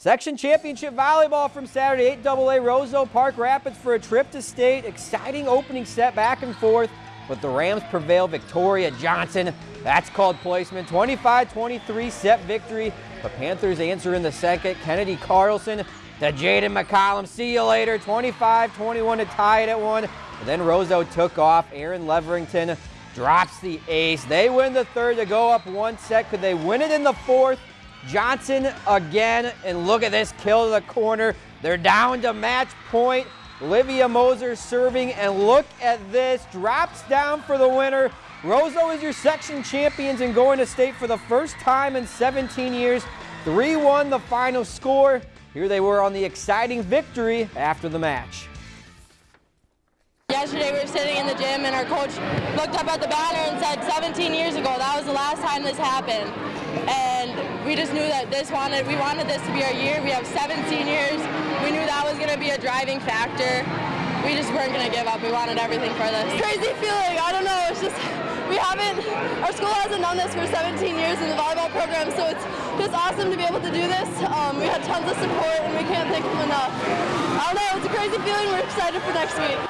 Section championship volleyball from Saturday, 8AA Roseau Park Rapids for a trip to state. Exciting opening set back and forth, but the Rams prevail. Victoria Johnson, that's called placement. 25-23 set victory. The Panthers answer in the second. Kennedy Carlson to Jaden McCollum. See you later. 25-21 to tie it at one. And then Roseau took off. Aaron Leverington drops the ace. They win the third to go up one set. Could they win it in the fourth? Johnson again, and look at this kill to the corner. They're down to match point. Olivia Moser serving, and look at this. Drops down for the winner. Roseau is your section champions and going to state for the first time in 17 years. 3-1 the final score. Here they were on the exciting victory after the match. Yesterday we were sitting in the gym and our coach looked up at the banner and said 17 years ago, that was the last time this happened. We just knew that this wanted, we wanted this to be our year. We have 17 years. We knew that was going to be a driving factor. We just weren't going to give up. We wanted everything for this. Crazy feeling. I don't know. It's just, we haven't, our school hasn't done this for 17 years in the volleyball program, so it's just awesome to be able to do this. Um, we had tons of support and we can't thank them enough. I don't know. It's a crazy feeling. We're excited for next week.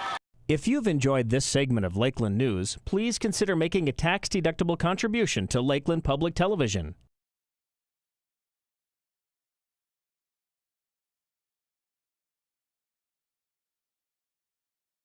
If you've enjoyed this segment of Lakeland News, please consider making a tax-deductible contribution to Lakeland Public Television.